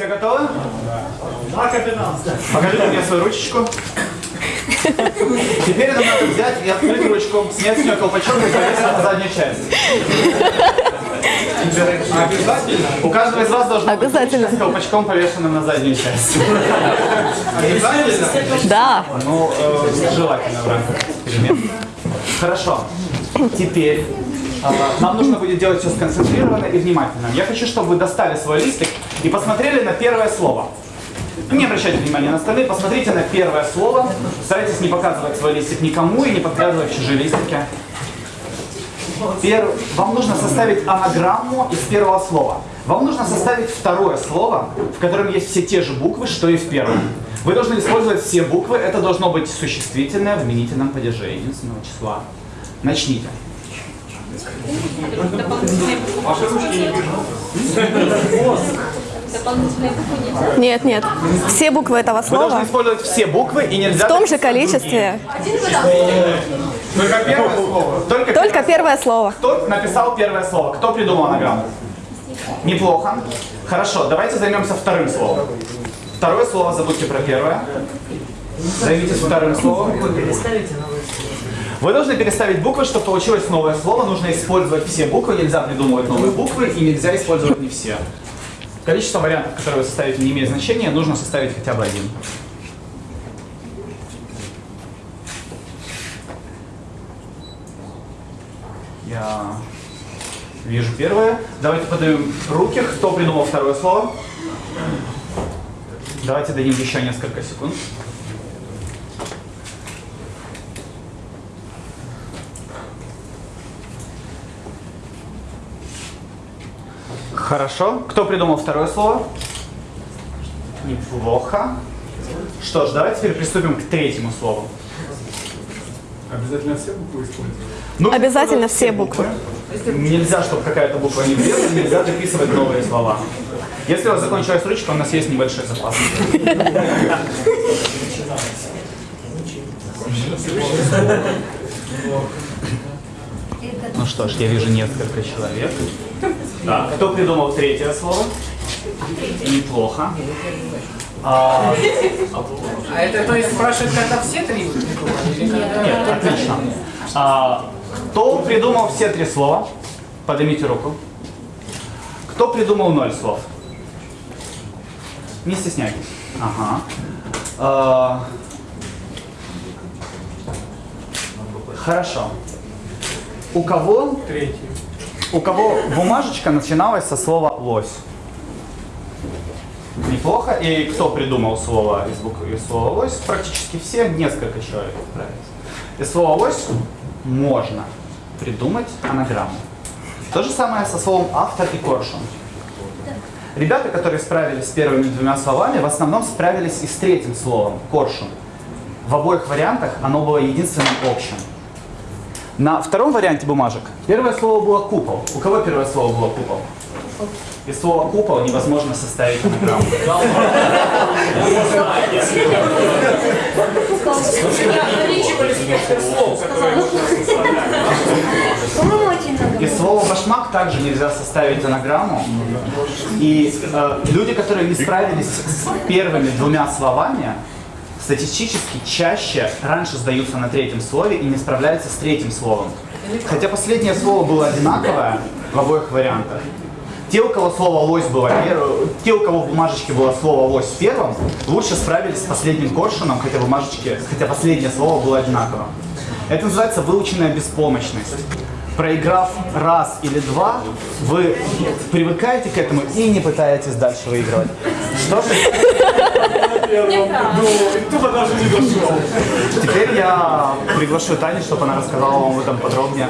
Все готовы? Да, капитан. Покажите мне свою ручечку. Теперь нам надо взять и открыть ручку, снять с нее колпачок и повесить на заднюю часть. Обязательно? У каждого из вас должно быть Обязательно. ручка с колпачком, повешенным на заднюю часть. Обязательно? Да. Ну, э, желательно в рамках эксперимента. Хорошо. Теперь нам нужно будет делать все сконцентрированно и внимательно. Я хочу, чтобы вы достали свой листик и посмотрели на первое слово. Не обращайте внимания на остальные, посмотрите на первое слово. Старайтесь не показывать свой листик никому и не подглядывать чужие листики. Пер- Вам нужно составить анаграмму из первого слова. Вам нужно составить второе слово, в котором есть все те же буквы, что и в первом. Вы должны использовать все буквы. Это должно быть существительное в именительном падеже единственного числа. Начните. Нет, нет. Все буквы этого Вы должны слова использовать все буквы и нельзя... в том же количестве. Только первое слово. Только, Только первое слово. Кто написал первое слово? Кто придумал анаграмму? Неплохо. Хорошо, давайте займемся вторым словом. Второе слово забудьте про первое. Займитесь вторым словом. Вы должны переставить буквы, чтобы получилось новое слово. Нужно использовать все буквы, нельзя придумывать новые буквы и нельзя использовать не все. Количество вариантов, которые вы составите, не имеет значения, нужно составить хотя бы один. Я вижу первое. Давайте подаем руки. Кто придумал второе слово? Давайте дадим еще несколько секунд. Хорошо. Кто придумал второе слово? Неплохо. Что ж, давайте теперь приступим к третьему слову. Обязательно все буквы использовать? Ну, Обязательно все буквы. Нельзя, чтобы какая-то буква не влезла, нельзя дописывать новые слова. Если у вас закончилась ручка, у нас есть небольшой запас. Ну что ж, я вижу несколько человек. Так, кто придумал третье слово? Неплохо. А, А это то есть спрашивает, когда все три нет, отлично. А, кто придумал все три слова? Поднимите руку. Кто придумал ноль слов? Не стесняйтесь. Ага. А, хорошо. У кого, Третий. у кого бумажечка начиналась со слова лось? Неплохо. И кто придумал слово из буквы из слова лось? Практически все, несколько человек справились. Из слова лось можно придумать анаграмму. То же самое со словом автор и коршун. Ребята, которые справились с первыми двумя словами, в основном справились и с третьим словом коршун. В обоих вариантах оно было единственным общим. На втором варианте бумажек первое слово было купол. У кого первое слово было купол? Из слова купол невозможно составить анаграмму. Из слова башмак также нельзя составить анаграмму. И э, люди, которые не справились с первыми двумя словами, статистически чаще раньше сдаются на третьем слове и не справляются с третьим словом. Хотя последнее слово было одинаковое в обоих вариантах. Те, у кого слово лось было первым, те, у кого в бумажечке было слово лось первым, лучше справились с последним коршуном, хотя бумажечке, хотя последнее слово было одинаково. Это называется выученная беспомощность. Проиграв раз или два, вы привыкаете к этому и не пытаетесь дальше выигрывать. Что же, Кто даже не дошел. теперь я приглашу Таню, чтобы она рассказала вам об этом подробнее.